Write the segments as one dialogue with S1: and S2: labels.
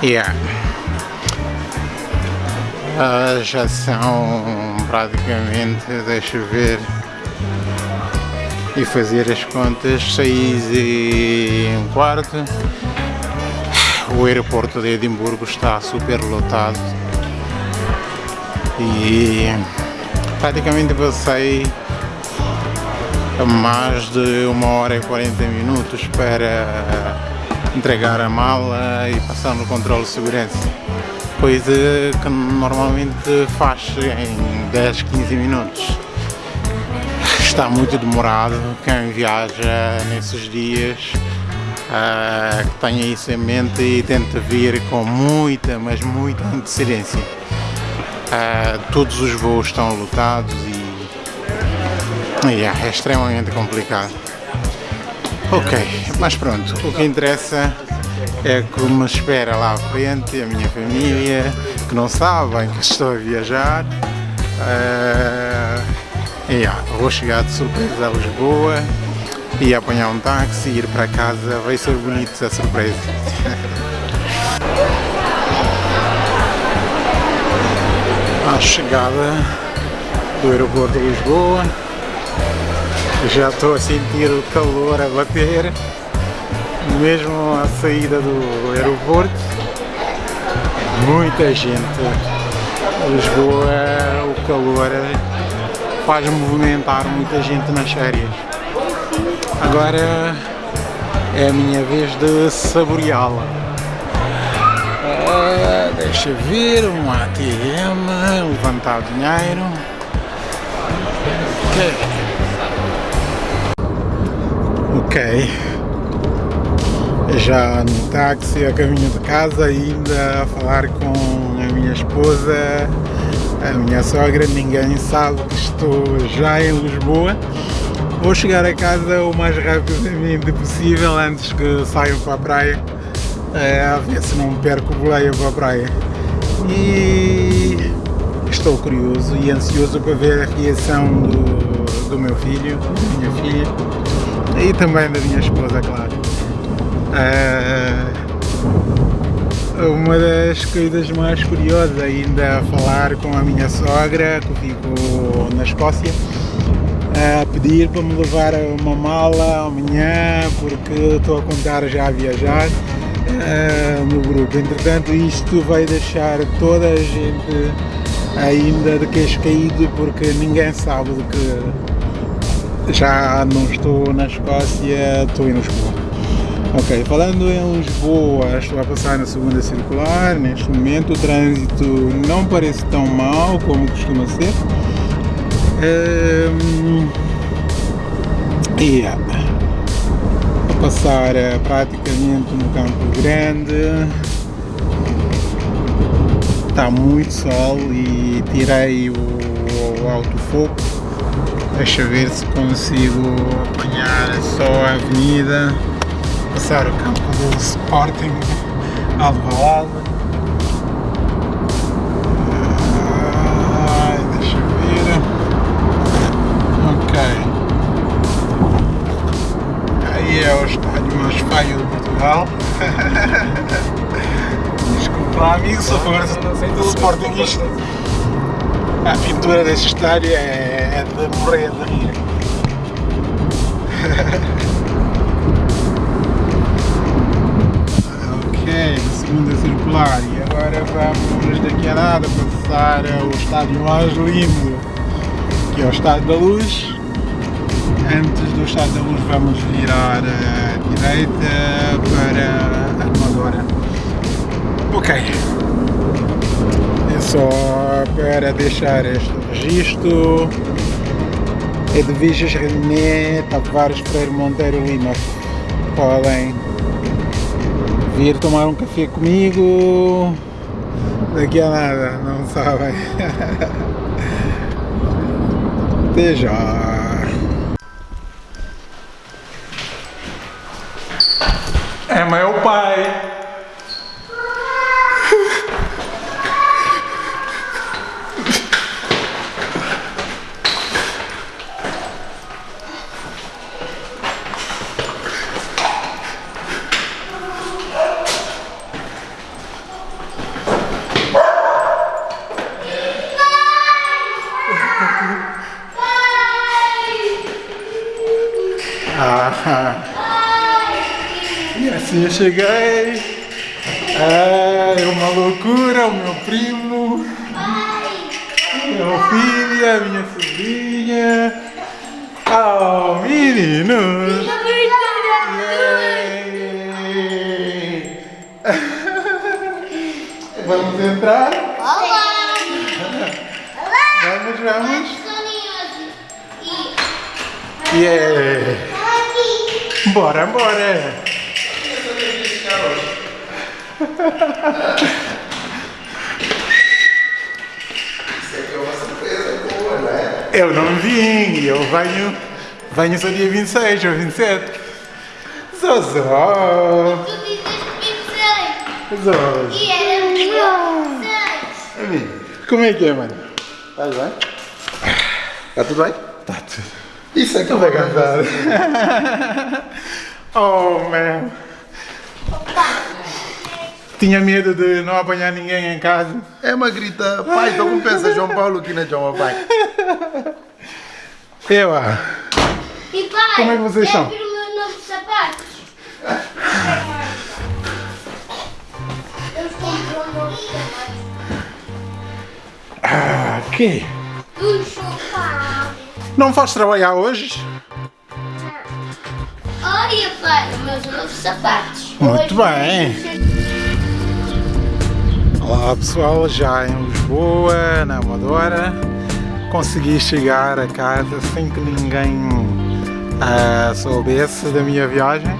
S1: Yeah. Uh, já são praticamente, deixa ver e fazer as contas, 6 e um quarto. O aeroporto de Edimburgo está super lotado e praticamente passei mais de uma hora e 40 minutos para entregar a mala e passar no controle de segurança. Coisa que normalmente faz em 10, 15 minutos. Está muito demorado quem viaja nesses dias uh, tenha isso em mente e tenta vir com muita, mas muita antecedência. Uh, todos os voos estão lotados e Yeah, é extremamente complicado. Ok, mas pronto, o que interessa é que me espera lá à frente a minha família, que não sabem que estou a viajar. Uh, yeah, vou chegar de surpresa a Lisboa e apanhar um táxi e ir para casa, vai ser bonito essa surpresa. a chegada do aeroporto de Lisboa já estou a sentir o calor a bater, mesmo à saída do aeroporto. Muita gente. Lisboa, o calor faz movimentar muita gente nas férias. Agora é a minha vez de saboreá-la. Ah, deixa ver, um ATM, levantar dinheiro. Okay. Ok, já no táxi a caminho de casa, ainda a falar com a minha esposa, a minha sogra, ninguém sabe que estou já em Lisboa. Vou chegar a casa o mais rapidamente possível antes que saiam para a praia, eh, a ver se não perco o boleio para a praia. E estou curioso e ansioso para ver a reação do, do meu filho, da minha filha e também da minha esposa, claro. Uh, uma das coisas mais curiosas ainda falar com a minha sogra, que ficou na Escócia, a pedir para me levar uma mala amanhã, porque estou a contar já a viajar uh, no grupo. Entretanto, isto vai deixar toda a gente ainda de queixo caído, porque ninguém sabe do que já não estou na Escócia, estou em Lisboa. Ok, falando em Lisboa, estou a passar na segunda circular, neste momento o trânsito não parece tão mal como costuma ser. Um, yeah. A passar uh, praticamente no Campo Grande, está muito sol e tirei o, o autofoco Deixa ver se consigo apanhar só a avenida, passar o campo do Sporting Alvalade. Ai, deixa ver. Ok. Aí é o estádio mais feio de Portugal. Desculpa amigo, se for Sportingista. A pintura desse estádio é é de morrer de rir. ok, segunda circular e agora vamos daqui a nada passar ao estádio mais lindo que é o Estádio da Luz. Antes do Estádio da Luz vamos virar à direita para a Armadora. Ok, é só para deixar este registro Edviges René Tavares Freire Monteiro Lima podem vir tomar um café comigo. Daqui a nada, não sabem. Até já. É meu pai cheguei. É uma loucura, o meu primo, meu filho, a minha sobrinha. Oh, meninos! Vamos entrar?
S2: Olá!
S1: Vamos, vamos. Yeah.
S2: aqui.
S1: Bora,
S3: Isso aqui é uma surpresa boa, não é?
S1: Eu não vim, eu venho, venho só dia 26 ou 27. Zozó!
S2: Tu dizes 26.
S1: Zozó!
S2: E era dia 26.
S1: Amigo, como é que é, mano?
S3: Estás bem? Está tudo bem?
S1: Tá tudo.
S3: Isso é
S1: Tudo
S3: uma
S1: bem cansado. oh, man. Tinha medo de não apanhar ninguém em casa.
S3: É uma grita, pai, estou com peça João Paulo aqui na João pai.
S1: Eu, ah.
S2: E pai,
S1: Como é que vocês estão?
S2: sapatos.
S1: Ah, que?
S2: Um.
S1: Não foste trabalhar hoje?
S2: Olha, pai, os meus novos sapatos.
S1: Muito
S2: Hoje-
S1: bem. Olá pessoal, já em Lisboa, na Amadora, consegui chegar a casa sem que ninguém ah, soubesse da minha viagem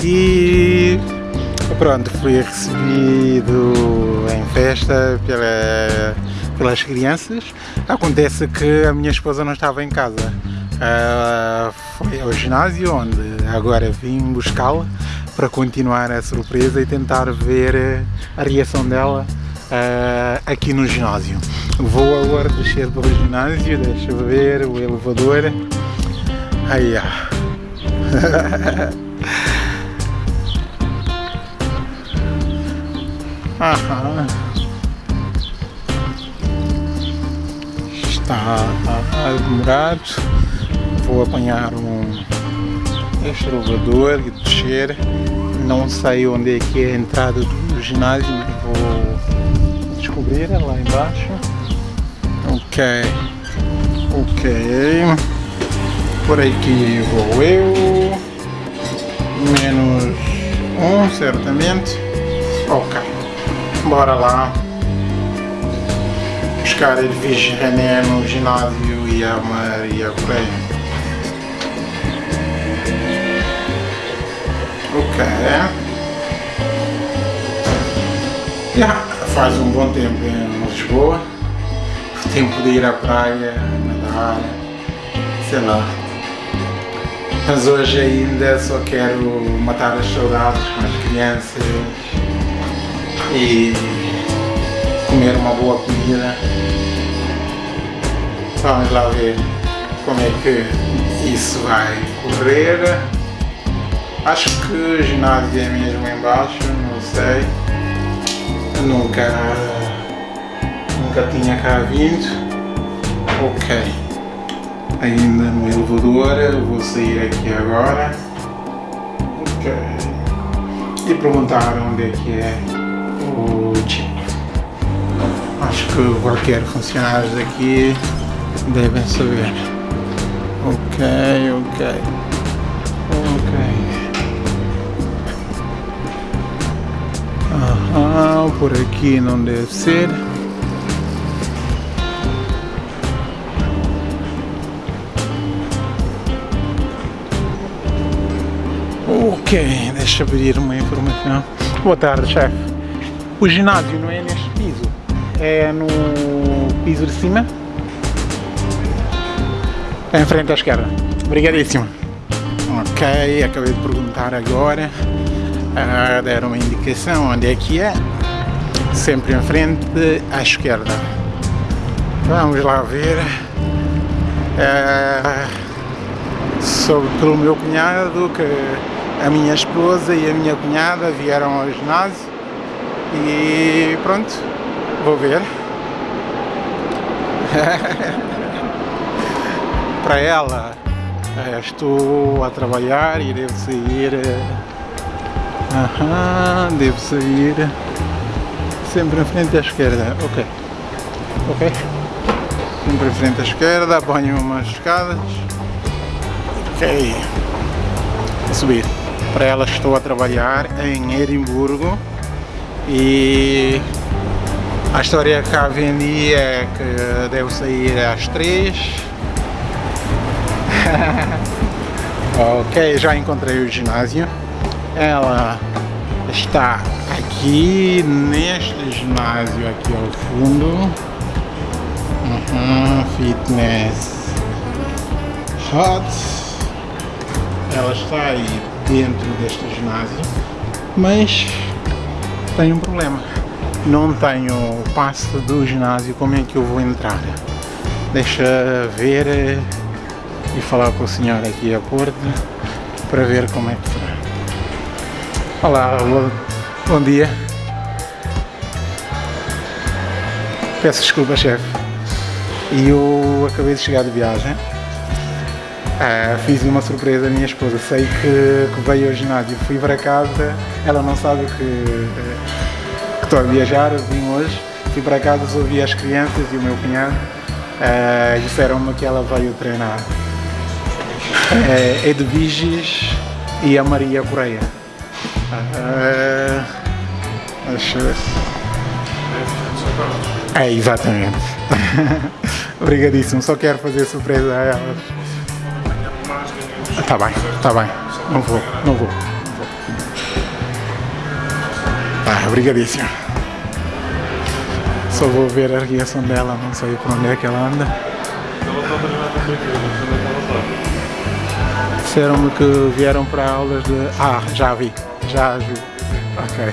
S1: e pronto, fui recebido em festa pela, pelas crianças. Acontece que a minha esposa não estava em casa. Ah, foi ao ginásio onde agora vim buscá-la para continuar a surpresa e tentar ver eh, a reação dela ah, aqui no ginásio. Vou agora descer para o ginásio, deixa ver o elevador. Aí. Aham. Está a demorar. Vou apanhar um este e descer. Não sei onde é que é a entrada do ginásio, mas vou descobrir lá embaixo. Ok. Ok. Por aqui vou eu. Menos um, certamente. Ok. Bora lá. Buscar Edwige René no ginásio e a Maria Coreia. Ok. Já faz um bom tempo em Lisboa. Tempo de ir à praia, nadar, sei lá. Mas hoje ainda só quero matar as saudades com as crianças e comer uma boa comida. Vamos lá ver como é que isso vai correr. Acho que ginásio é mesmo embaixo, não sei. Nunca, nunca tinha cá vindo. Ok. Ainda no elevador, vou sair aqui agora. Ok. E perguntar onde é que é o chip. Acho que qualquer funcionário daqui devem saber. Ok. Ok. Aham, por aqui não deve ser. Ok, deixa eu pedir uma informação. Boa tarde, chefe. O ginásio não é neste piso, é no piso de cima. É em frente à esquerda. Obrigadíssimo. Ok, acabei de perguntar agora. Ah, deram uma indicação onde é que é. Sempre em frente à esquerda. Vamos lá ver. Ah, soube pelo meu cunhado que a minha esposa e a minha cunhada vieram ao ginásio e pronto, vou ver. Para ela Eh, estou a trabalhar e devo sair. Aham, devo sair. Sempre em frente à esquerda. Ok. Ok. Sempre em frente à esquerda, apanho umas escadas. Ok. Vou subir. Para ela estou a trabalhar em Edimburgo e a história que cá vendi é que devo sair às 3 ok, já encontrei o ginásio. Ela está aqui neste ginásio aqui ao fundo. Uhum, fitness hot. Ela está aí dentro deste ginásio, mas tem um problema. Não tenho o passe do ginásio, como é que eu vou entrar? Deixa ver e falar com o senhor aqui à porta para ver como é que. Olá, bom, bom dia. Peço desculpa, chefe. E eu acabei de chegar de viagem. Ah, fiz uma surpresa à minha esposa. Sei que, que veio ao ginásio. Fui para casa, ela não sabe que, eh, que estou a viajar, vim hoje. Fui para casa, ouvi as crianças e o meu cunhado. ah, disseram-me que ela veio treinar. É Edviges e a Maria Correia. Ver. É, exatamente. Obrigadíssimo, só quero fazer surpresa a elas. Tá bem, tá bem. Não vou. Não vou. Tá, obrigadíssimo. Só vou ver a reação dela, não sei por onde é que ela anda. Disseram-me que vieram para aulas de. Ah, já vi, já vi. Ok.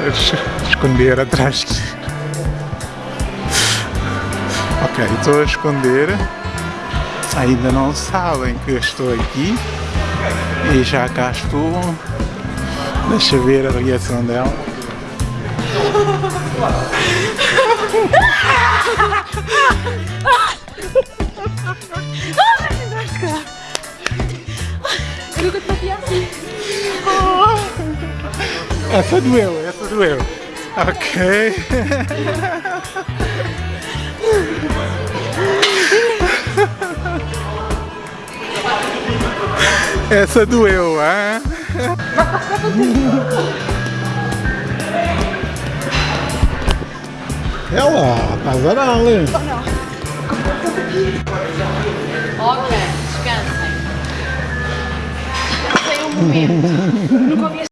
S1: Eu es- esconder atrás. Ok, estou a esconder. Ainda não sabem que eu estou aqui. E já cá estou. Deixa eu ver a reação dela. Essa doeu, essa doeu. Ok. Essa doeu, hein? Ela, estás a dar-lhe.
S4: Ok, descansem. Tem um momento. Nunca ouvi